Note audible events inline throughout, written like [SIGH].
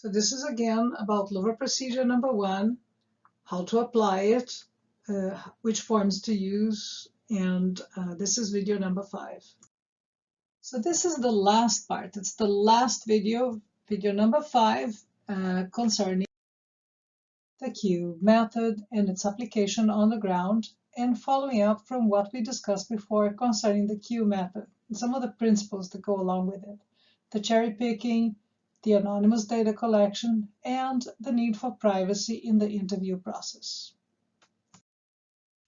So this is again about LoVRA procedure number one, how to apply it, uh, which forms to use, and uh, this is video number five. So this is the last part. It's the last video, video number five, uh, concerning the Q method and its application on the ground, and following up from what we discussed before concerning the Q method and some of the principles that go along with it. The cherry picking, the anonymous data collection, and the need for privacy in the interview process.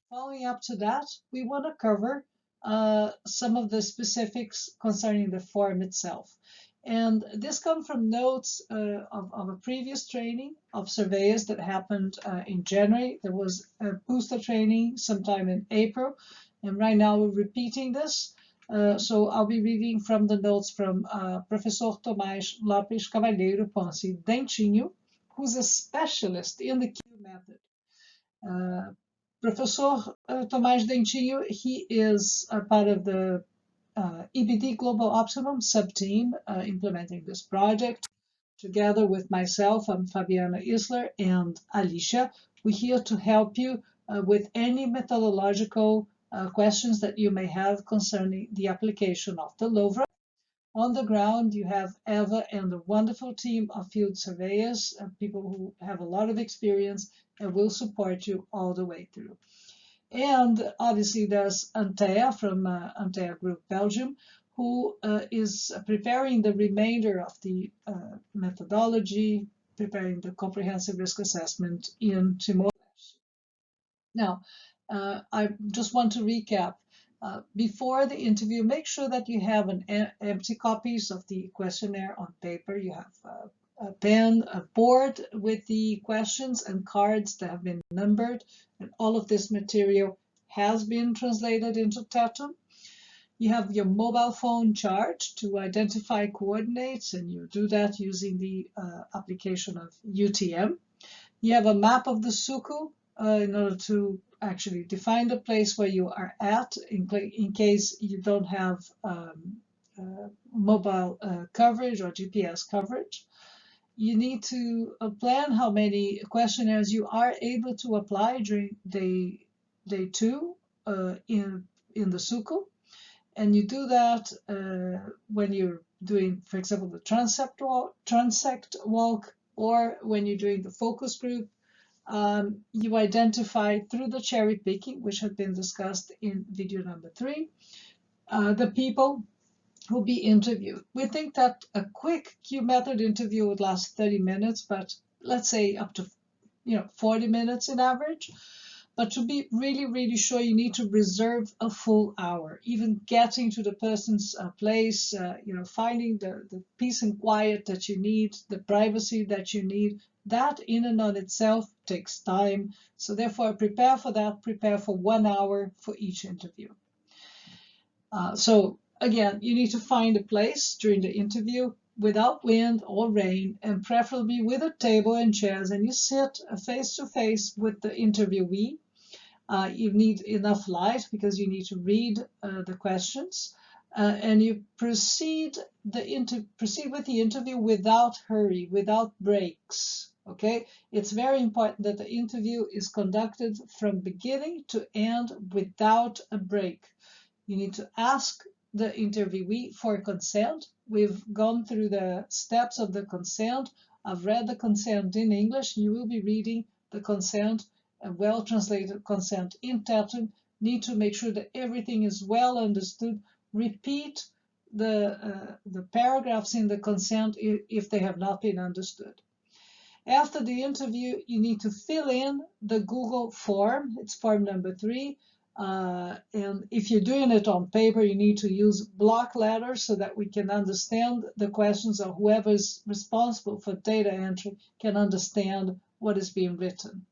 Following up to that, we want to cover uh, some of the specifics concerning the form itself. And this comes from notes uh, of, of, a previous training of surveyors that happened uh, in January. There was a booster training sometime in April. And right now we're repeating this. Uh, so I'll be reading from the notes from uh, Professor Tomaz Lopes Cavalheiro Ponce Dentinho, who's a specialist in the Q method. Uh, Professor uh, Tomaz Dentinho, he is a part of the uh, EBD Global Optimum sub-team implementing this project. Together with myself, I'm Fabiana Isler and Alicia. We're here to help you with any methodological uh, questions that you may have concerning the application of the LoVRA. On the ground, you have Eva and a wonderful team of field surveyors, uh, people who have a lot of experience and will support you all the way through. And obviously there's Antea from uh, Antea Group Belgium, who uh, is preparing the remainder of the uh, methodology, preparing the comprehensive risk assessment in Timor-Leste. Now, uh, I just want to recap. Uh, before the interview, make sure that you have an empty copies of the questionnaire on paper. You have uh, a pen, a board with the questions and cards that have been numbered, and all of this material has been translated into Tetum. You have your mobile phone charged to identify coordinates, and you do that using the uh, application of UTM. You have a map of the Suku uh, in order to actually define the place where you are at in, in case you don't have um, uh, mobile uh, coverage or GPS coverage. You need to uh, plan how many questionnaires you are able to apply during day, day two uh, in, in the SUCO. And you do that uh, when you're doing, for example, the transect walk, transect walk or when you're doing the focus group um, you identify through the cherry picking, which had been discussed in video number three, uh, the people who be interviewed. We think that a quick Q method interview would last 30 minutes, but let's say up to you know 40 minutes in average. But to be really, really sure, you need to reserve a full hour. Even getting to the person's uh, place, uh, you know, finding the, the peace and quiet that you need, the privacy that you need, that in and on itself takes time. So therefore, prepare for that, prepare for one hour for each interview. Uh, so again, you need to find a place during the interview without wind or rain and preferably with a table and chairs and you sit face to face with the interviewee. Uh, you need enough light because you need to read uh, the questions. Uh, and you proceed the proceed with the interview without hurry, without breaks. Okay, it's very important that the interview is conducted from beginning to end without a break. You need to ask the interviewee for consent. We've gone through the steps of the consent. I've read the consent in English. You will be reading the consent, a well-translated consent in Tetum. Need to make sure that everything is well understood. Repeat the, uh, the paragraphs in the consent if they have not been understood. After the interview, you need to fill in the Google form. It's form number three. Uh, and if you're doing it on paper, you need to use block letters so that we can understand the questions or whoever is responsible for data entry can understand what is being written.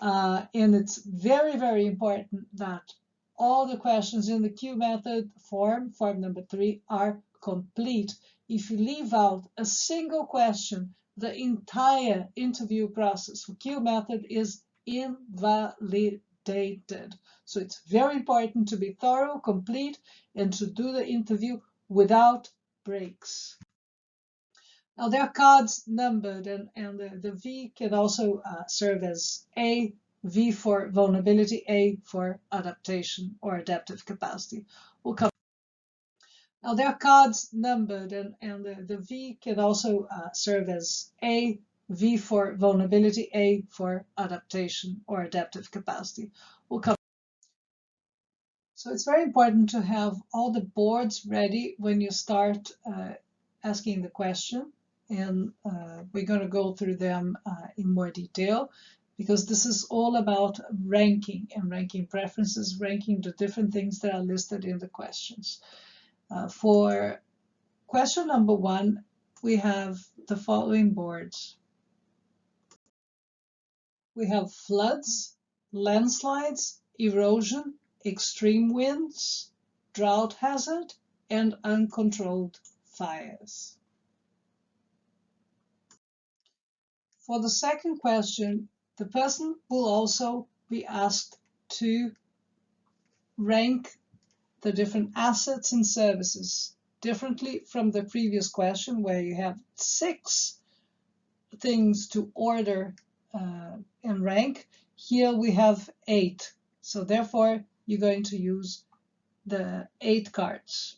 Uh, and it's very, very important that all the questions in the Q method form, form number three, are complete. If you leave out a single question the entire interview process for Q method is invalidated. So it's very important to be thorough, complete, and to do the interview without breaks. Now there are cards numbered, and, and the, the V can also uh, serve as A, V for vulnerability, A for adaptation or adaptive capacity. We'll come. Now there are cards numbered, and, and the, the V can also uh, serve as A, V for vulnerability, A for adaptation or adaptive capacity. We'll come. So it's very important to have all the boards ready when you start uh, asking the question and uh, we're going to go through them uh, in more detail because this is all about ranking and ranking preferences, ranking the different things that are listed in the questions. Uh, for question number one, we have the following boards. We have floods, landslides, erosion, extreme winds, drought hazard, and uncontrolled fires. For the second question, the person will also be asked to rank the different assets and services differently from the previous question where you have six things to order uh, and rank. Here we have eight. So therefore, you're going to use the eight cards.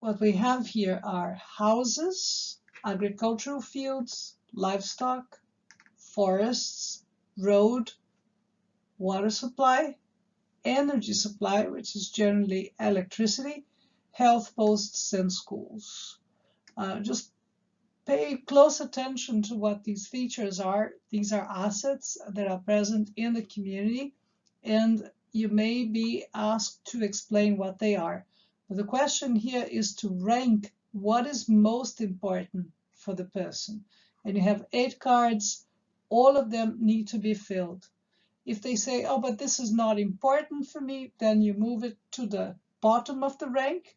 What we have here are houses, agricultural fields, livestock, forests, road, water supply, energy supply, which is generally electricity, health posts, and schools. Uh, just pay close attention to what these features are. These are assets that are present in the community, and you may be asked to explain what they are. The question here is to rank what is most important for the person. And you have eight cards, all of them need to be filled. If they say, oh, but this is not important for me, then you move it to the bottom of the rank,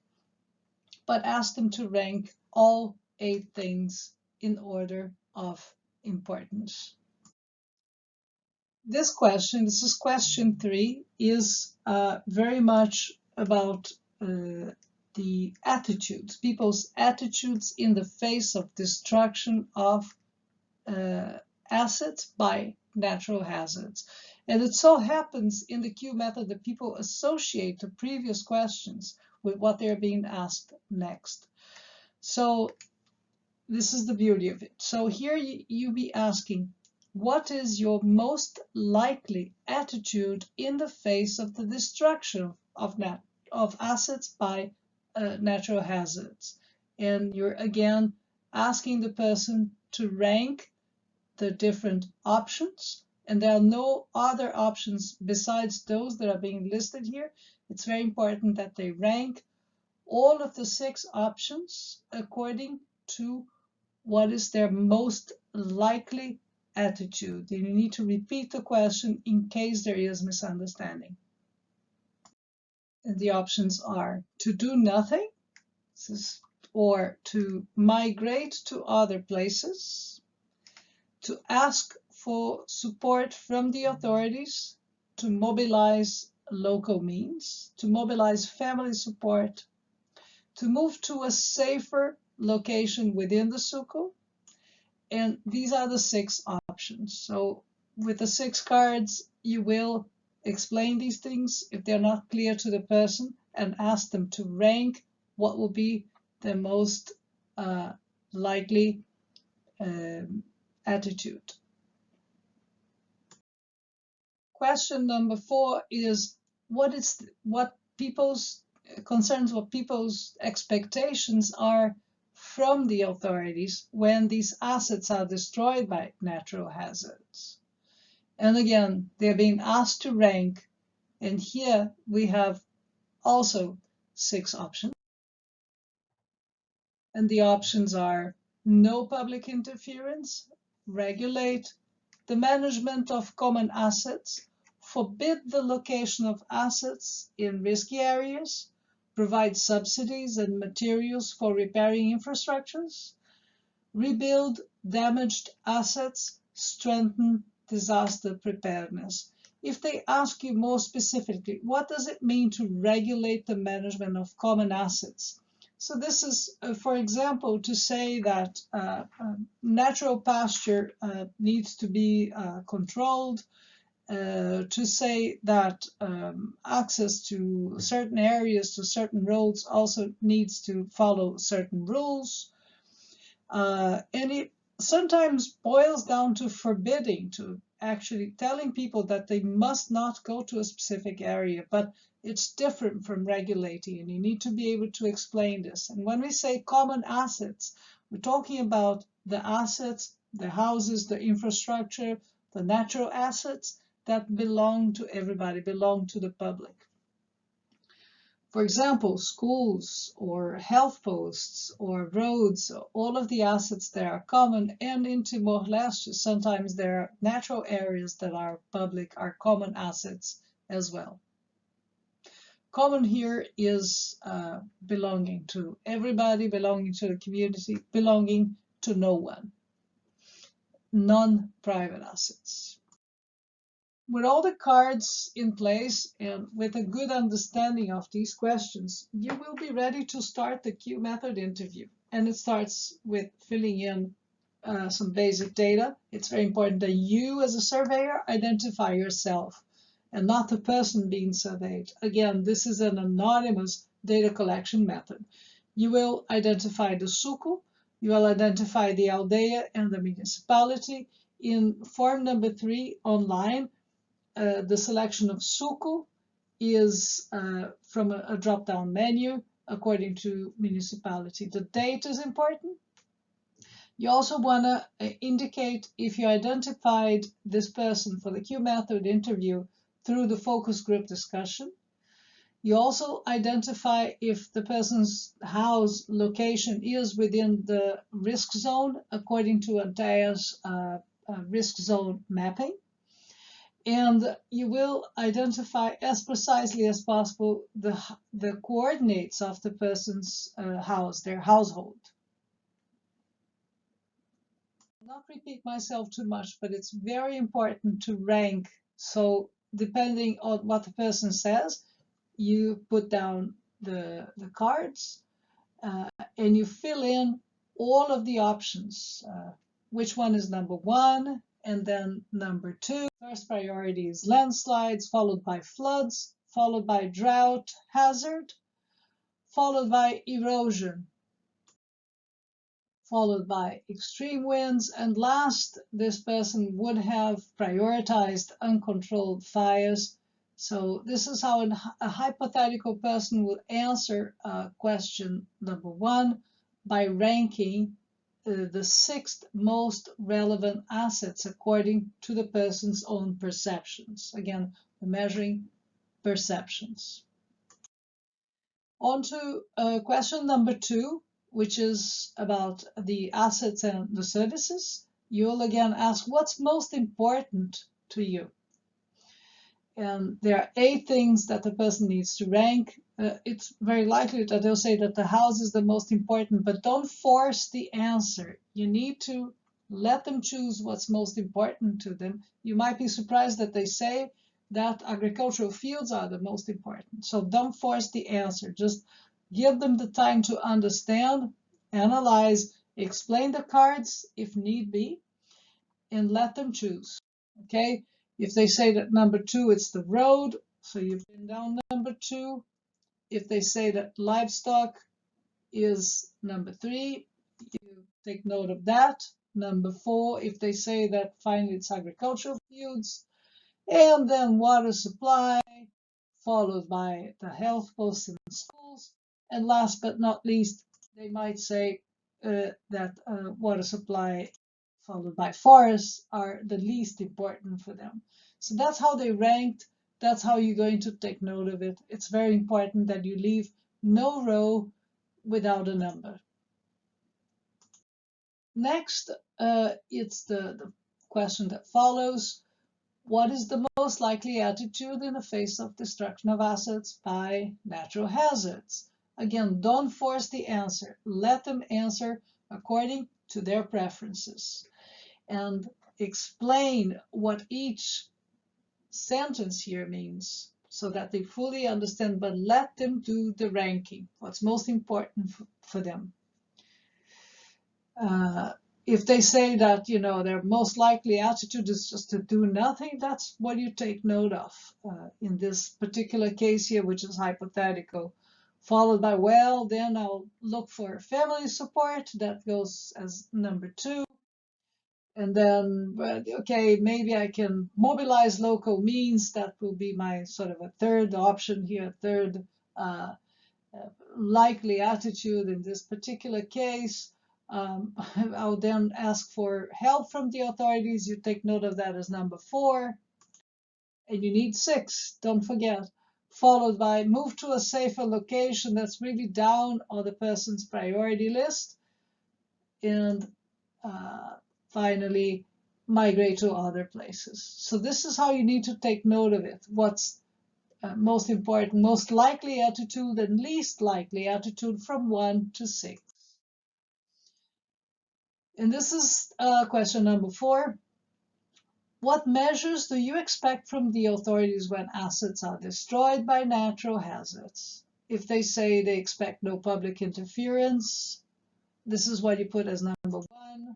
but ask them to rank all eight things in order of importance. This question, this is question three, is uh, very much about uh, the attitudes, people's attitudes in the face of destruction of uh, assets by natural hazards. And it so happens in the Q method that people associate the previous questions with what they're being asked next. So this is the beauty of it. So here you, you be asking, what is your most likely attitude in the face of the destruction of nat of assets by uh, natural hazards. And you're again asking the person to rank the different options. And there are no other options besides those that are being listed here. It's very important that they rank all of the six options according to what is their most likely attitude. You need to repeat the question in case there is misunderstanding And the options are to do nothing or to migrate to other places, to ask for support from the authorities, to mobilize local means, to mobilize family support, to move to a safer location within the suku. And these are the six options. So with the six cards, you will explain these things if they're not clear to the person and ask them to rank what will be the most uh, likely um, attitude. Question number four is what is what people's concerns what people's expectations are from the authorities when these assets are destroyed by natural hazards. And again, they're being asked to rank. And here we have also six options. And the options are no public interference, regulate the management of common assets, forbid the location of assets in risky areas, provide subsidies and materials for repairing infrastructures, rebuild damaged assets, strengthen disaster preparedness. If they ask you more specifically, what does it mean to regulate the management of common assets? So this is, uh, for example, to say that uh, um, natural pasture uh, needs to be uh, controlled, uh, to say that um, access to certain areas, to certain roads also needs to follow certain rules. Uh, and it sometimes boils down to forbidding, to actually telling people that they must not go to a specific area, but it's different from regulating, and you need to be able to explain this. And when we say common assets, we're talking about the assets, the houses, the infrastructure, the natural assets that belong to everybody, belong to the public. For example, schools or health posts or roads, all of the assets that are common and in Timor-Leste, sometimes there are natural areas that are public, are common assets as well. Common here is uh, belonging to everybody, belonging to the community, belonging to no one. Non-private assets with all the cards in place and with a good understanding of these questions, you will be ready to start the Q method interview. And it starts with filling in uh, some basic data. It's very important that you as a surveyor identify yourself and not the person being surveyed. Again, this is an anonymous data collection method. You will identify the suco, you will identify the aldea and the municipality. In form number three online, uh, the selection of Suku is uh, from a, a drop-down menu according to municipality. The date is important. You also want to uh, indicate if you identified this person for the Q method interview through the focus group discussion. You also identify if the person's house location is within the risk zone according to Antea's uh, uh, risk zone mapping and you will identify as precisely as possible the, the coordinates of the person's uh, house, their household. Not repeat myself too much, but it's very important to rank. So depending on what the person says, you put down the, the cards uh, and you fill in all of the options. Uh, which one is number one, and then number two, first priority is landslides, followed by floods, followed by drought hazard, followed by erosion, followed by extreme winds, and last, this person would have prioritized uncontrolled fires. So this is how a hypothetical person would answer uh, question number one by ranking uh, the sixth most relevant assets according to the person's own perceptions. Again, measuring perceptions. On to uh, question number two, which is about the assets and the services. You'll again ask what's most important to you. And there are eight things that the person needs to rank uh, it's very likely that they'll say that the house is the most important, but don't force the answer. You need to let them choose what's most important to them. You might be surprised that they say that agricultural fields are the most important. So don't force the answer. Just give them the time to understand, analyze, explain the cards if need be, and let them choose. Okay? If they say that number two, it's the road, so you've been down number two, if they say that livestock is number three, you take note of that. Number four, if they say that finally it's agricultural fields, and then water supply, followed by the health posts in schools, and last but not least, they might say uh, that uh, water supply followed by forests are the least important for them. So that's how they ranked that's how you're going to take note of it. It's very important that you leave no row without a number. Next, uh, it's the, the question that follows. What is the most likely attitude in the face of destruction of assets by natural hazards? Again, don't force the answer. Let them answer according to their preferences. And explain what each sentence here means. so that they fully understand, but let them do the ranking, what's most important for them. Uh, if they say that, you know, their most likely attitude is just to do nothing, that's what you take note of uh, in this particular case here, which is hypothetical. Followed by, well, then I'll look for family support. That goes as number two. And then, okay, maybe I can mobilize local means. That will be my sort of a third option here, third uh, uh, likely attitude in this particular case. Um, [LAUGHS] I'll then ask for help from the authorities. You take note of that as number four. And you need six, don't forget. Followed by move to a safer location that's really down on the person's priority list. And uh, finally migrate to other places. So this is how you need to take note of it. What's uh, most important, most likely attitude and least likely attitude from one to six. And this is uh, question number four. What measures do you expect from the authorities when assets are destroyed by natural hazards? If they say they expect no public interference, this is what you put as number one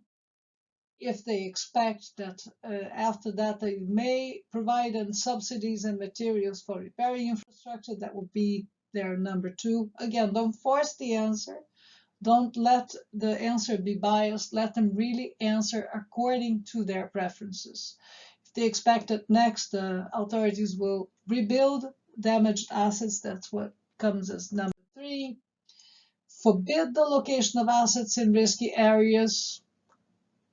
if they expect that uh, after that they may provide subsidies and materials for repairing infrastructure, that would be their number two. Again, don't force the answer. Don't let the answer be biased. Let them really answer according to their preferences. If they expect that next the authorities will rebuild damaged assets, that's what comes as number three. Forbid the location of assets in risky areas,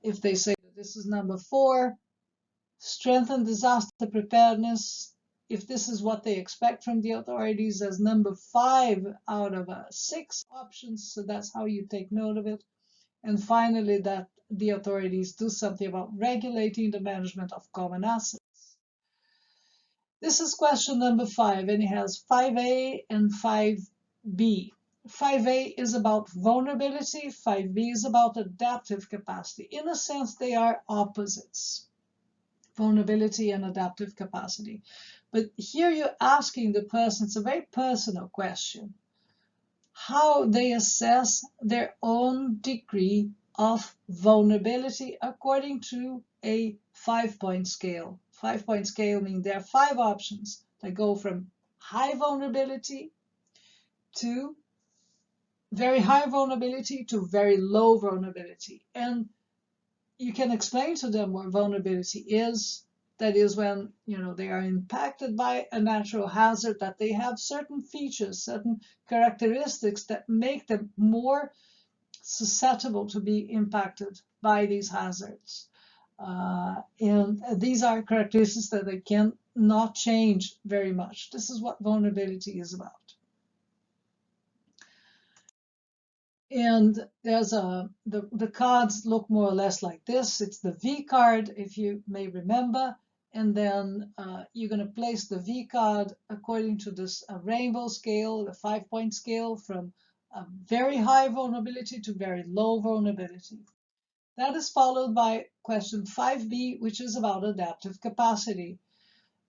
if they say that this is number four, strengthen disaster preparedness, if this is what they expect from the authorities as number five out of uh, six options, so that's how you take note of it. And finally, that the authorities do something about regulating the management of common assets. This is question number five, and it has 5A and 5B. 5A is about vulnerability, 5B is about adaptive capacity. In a sense, they are opposites, vulnerability and adaptive capacity. But here you're asking the person, it's a very personal question, how they assess their own degree of vulnerability according to a five-point scale. Five-point scale means there are five options that go from high vulnerability to very high vulnerability to very low vulnerability. And you can explain to them what vulnerability is. That is when you know they are impacted by a natural hazard, that they have certain features, certain characteristics that make them more susceptible to be impacted by these hazards. Uh, and these are characteristics that they can not change very much. This is what vulnerability is about. And there's a, the, the cards look more or less like this. It's the V card, if you may remember. And then uh, you're going to place the V card according to this uh, rainbow scale, the five point scale from very high vulnerability to very low vulnerability. That is followed by question 5b, which is about adaptive capacity.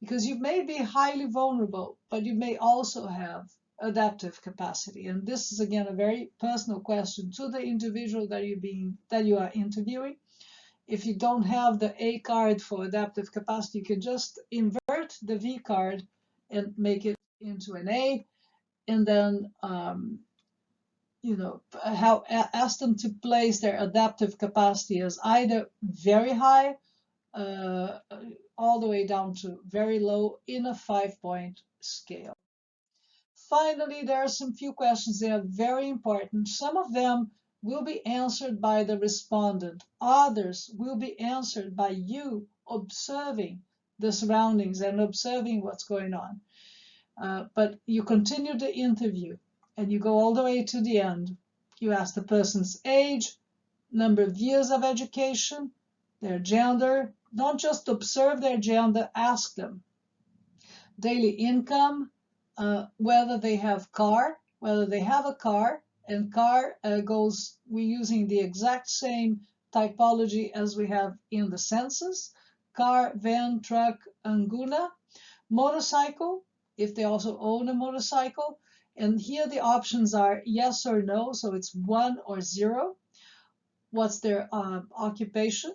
Because you may be highly vulnerable, but you may also have adaptive capacity. And this is again a very personal question to the individual that you being that you are interviewing. If you don't have the A card for adaptive capacity, you can just invert the V card and make it into an A, and then um, you know how ask them to place their adaptive capacity as either very high, uh, all the way down to very low in a five-point scale. Finally, there are some few questions that are very important. Some of them will be answered by the respondent. Others will be answered by you observing the surroundings and observing what's going on. Uh, but you continue the interview and you go all the way to the end. You ask the person's age, number of years of education, their gender. Don't just observe their gender, ask them. Daily income, uh, whether they have car, whether they have a car, and car uh, goes, we're using the exact same typology as we have in the census, car, van, truck, anguna, motorcycle, if they also own a motorcycle. And here the options are yes or no, so it's one or zero. What's their uh, occupation?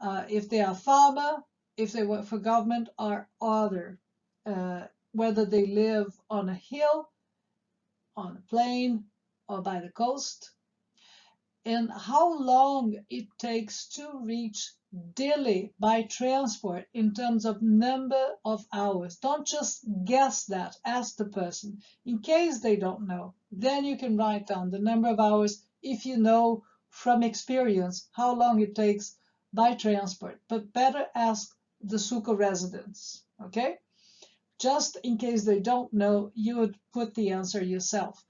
Uh, if they are farmer, if they work for government, or other. Uh, whether they live on a hill, on a plain, or by the coast. And how long it takes to reach Dili by transport in terms of number of hours. Don't just guess that, ask the person in case they don't know. Then you can write down the number of hours if you know from experience how long it takes by transport. But better ask the Suco residents, okay? Just in case they don't know, you would put the answer yourself.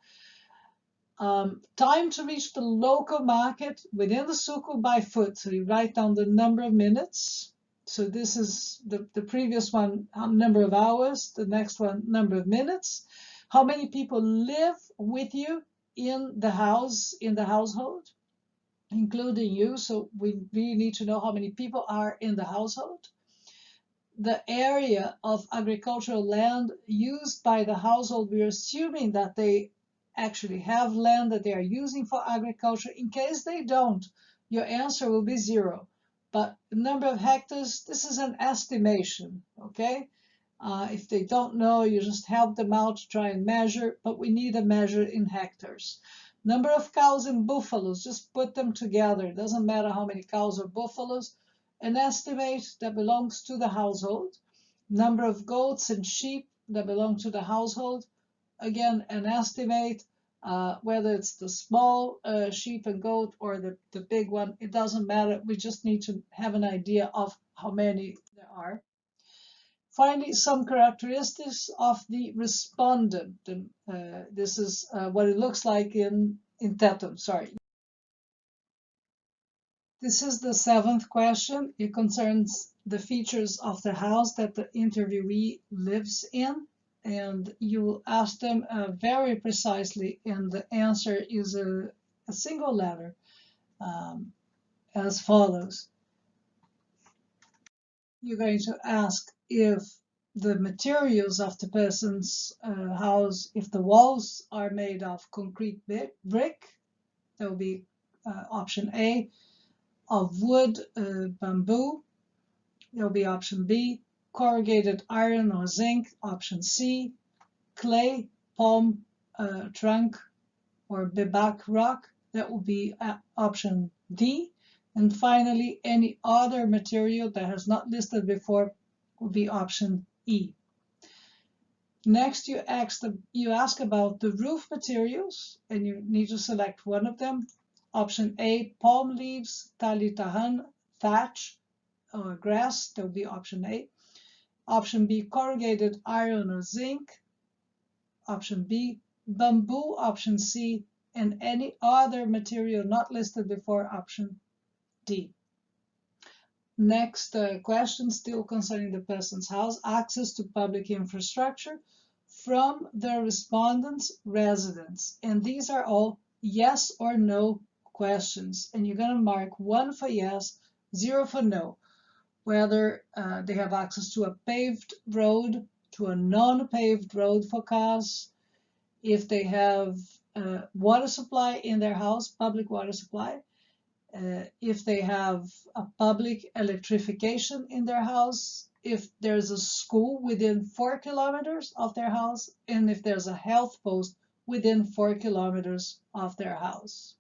Um, time to reach the local market within the suku by foot. So you write down the number of minutes. So this is the, the previous one, number of hours, the next one, number of minutes. How many people live with you in the house, in the household, including you. So we really need to know how many people are in the household. The area of agricultural land used by the household, we're assuming that they actually have land that they are using for agriculture. In case they don't, your answer will be zero. But the number of hectares, this is an estimation, okay? Uh, if they don't know, you just help them out to try and measure, but we need a measure in hectares. Number of cows and buffaloes, just put them together. It doesn't matter how many cows or buffaloes. An estimate that belongs to the household. Number of goats and sheep that belong to the household again, an estimate, uh, whether it's the small uh, sheep and goat or the, the big one, it doesn't matter. We just need to have an idea of how many there are. Finally, some characteristics of the respondent. Uh, this is uh, what it looks like in, in Tetum, sorry. This is the seventh question. It concerns the features of the house that the interviewee lives in and you ask them uh, very precisely, and the answer is a, a single letter um, as follows. You're going to ask if the materials of the person's uh, house, if the walls are made of concrete brick, that will be uh, option A, of wood, uh, bamboo, there will be option B, corrugated iron or zinc, option C, clay, palm uh, trunk, or bebak rock, that will be uh, option D. And finally, any other material that has not listed before will be option E. Next, you ask, the, you ask about the roof materials, and you need to select one of them. Option A, palm leaves, tali tahan, thatch, or grass, that will be option A. Option B, corrugated iron or zinc. Option B, bamboo. Option C, and any other material not listed before option D. Next uh, question, still concerning the person's house, access to public infrastructure from the respondent's residence. And these are all yes or no questions. And you're going to mark one for yes, zero for no whether uh, they have access to a paved road, to a non-paved road for cars, if they have uh, water supply in their house, public water supply, uh, if they have a public electrification in their house, if there's a school within four kilometers of their house, and if there's a health post within four kilometers of their house.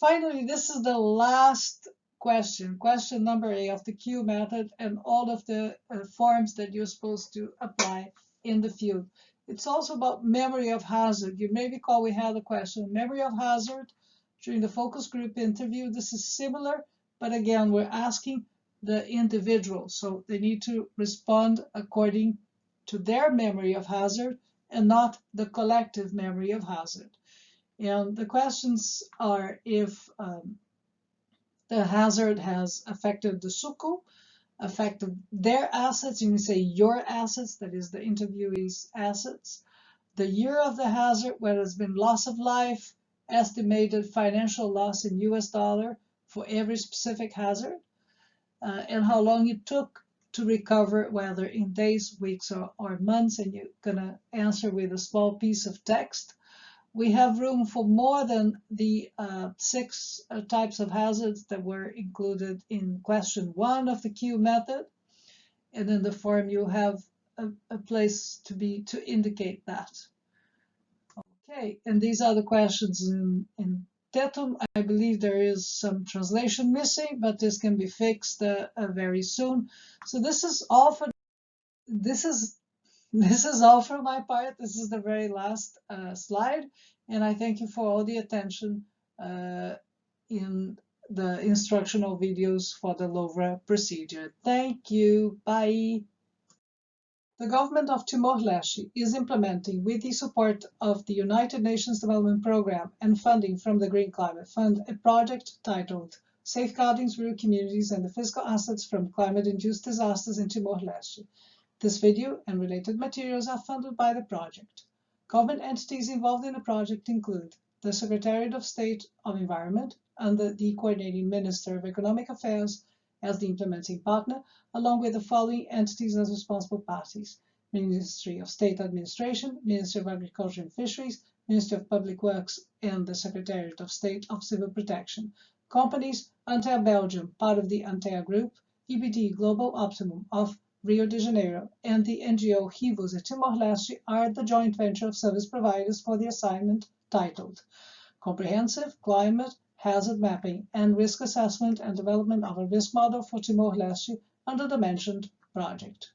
Finally, this is the last question, question number A of the Q method and all of the uh, forms that you're supposed to apply in the field. It's also about memory of hazard. You may recall we had a question, memory of hazard during the focus group interview. This is similar, but again, we're asking the individual. So they need to respond according to their memory of hazard and not the collective memory of hazard. And the questions are if um, the hazard has affected the suku, affected their assets, you can say your assets, that is the interviewee's assets, the year of the hazard, whether it's been loss of life, estimated financial loss in US dollar for every specific hazard, uh, and how long it took to recover, whether in days, weeks, or, or months, and you're going to answer with a small piece of text. We have room for more than the uh, six uh, types of hazards that were included in question one of the Q method. And in the form, you have a, a place to be to indicate that. Okay, and these are the questions in, in Tetum. I believe there is some translation missing, but this can be fixed uh, uh, very soon. So this is all for this is this is all for my part. This is the very last uh, slide, and I thank you for all the attention uh, in the instructional videos for the LoVRA procedure. Thank you. Bye. The government of Timor-Leste is implementing, with the support of the United Nations Development Programme and funding from the Green Climate Fund, a project titled Safeguarding Rural Communities and the Physical Assets from Climate-Induced Disasters in Timor-Leste. This video and related materials are funded by the project. Government entities involved in the project include the Secretariat of State of Environment under the Coordinating Minister of Economic Affairs, as the implementing partner, along with the following entities as responsible parties. Ministry of State Administration, Ministry of Agriculture and Fisheries, Ministry of Public Works, and the Secretariat of State of Civil Protection. Companies, Antea Belgium, part of the Antea Group, EBD Global Optimum of Rio de Janeiro, and the NGO Rivos Timor-Leste are the joint venture of service providers for the assignment titled Comprehensive Climate hazard mapping, and risk assessment and development of a risk model for Timor-Leste under the mentioned project.